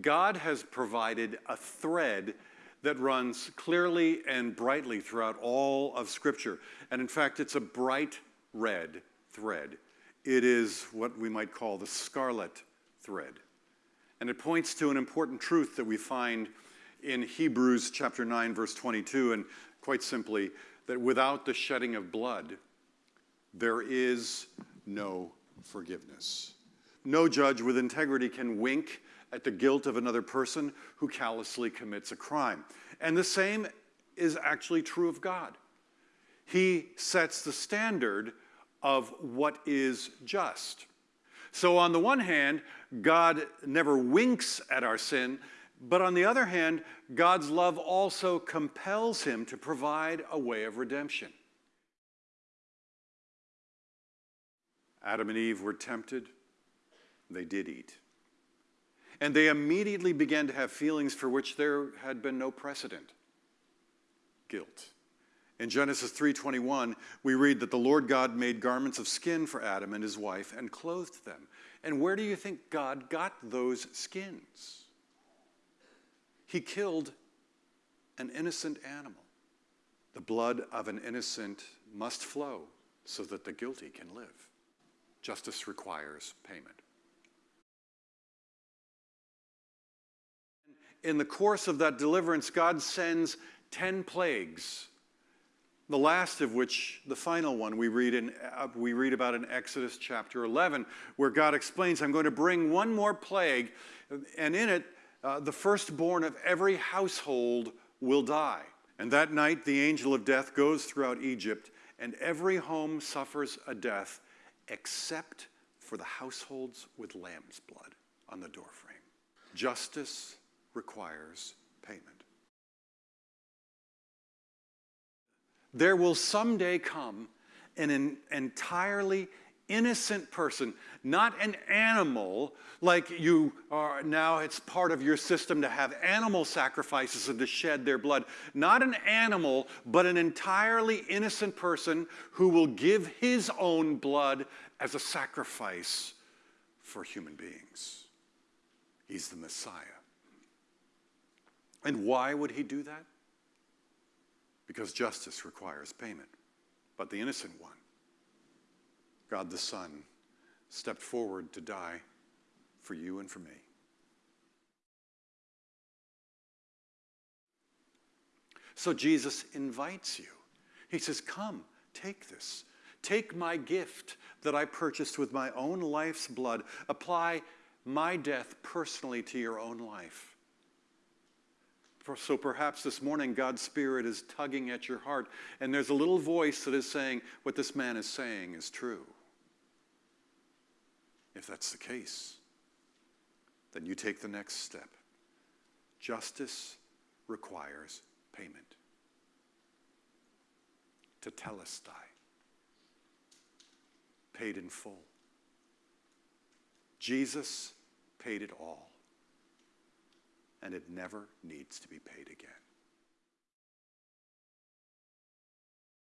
God has provided a thread that runs clearly and brightly throughout all of Scripture. And in fact, it's a bright red thread. It is what we might call the scarlet thread. And it points to an important truth that we find in Hebrews chapter 9, verse 22, and quite simply, that without the shedding of blood, there is no forgiveness. No judge with integrity can wink at the guilt of another person who callously commits a crime. And the same is actually true of God. He sets the standard of what is just. So, on the one hand, God never winks at our sin, but on the other hand, God's love also compels him to provide a way of redemption. Adam and Eve were tempted, they did eat. And they immediately began to have feelings for which there had been no precedent guilt. In Genesis 3:21, we read that the Lord God made garments of skin for Adam and his wife and clothed them. And where do you think God got those skins? He killed an innocent animal. The blood of an innocent must flow so that the guilty can live. Justice requires payment. In the course of that deliverance, God sends 10 plagues the last of which, the final one, we read, in, uh, we read about in Exodus chapter 11, where God explains, I'm going to bring one more plague, and in it, uh, the firstborn of every household will die. And that night, the angel of death goes throughout Egypt, and every home suffers a death except for the households with lamb's blood on the doorframe. Justice requires payment. There will someday come an entirely innocent person, not an animal, like you are now, it's part of your system to have animal sacrifices and to shed their blood. Not an animal, but an entirely innocent person who will give his own blood as a sacrifice for human beings. He's the Messiah. And why would he do that? because justice requires payment. But the innocent one, God the Son, stepped forward to die for you and for me. So Jesus invites you. He says, Come, take this. Take my gift that I purchased with my own life's blood. Apply my death personally to your own life. So perhaps this morning God's Spirit is tugging at your heart, and there's a little voice that is saying, What this man is saying is true. If that's the case, then you take the next step. Justice requires payment. To Tetelestai, paid in full. Jesus paid it all and it never needs to be paid again.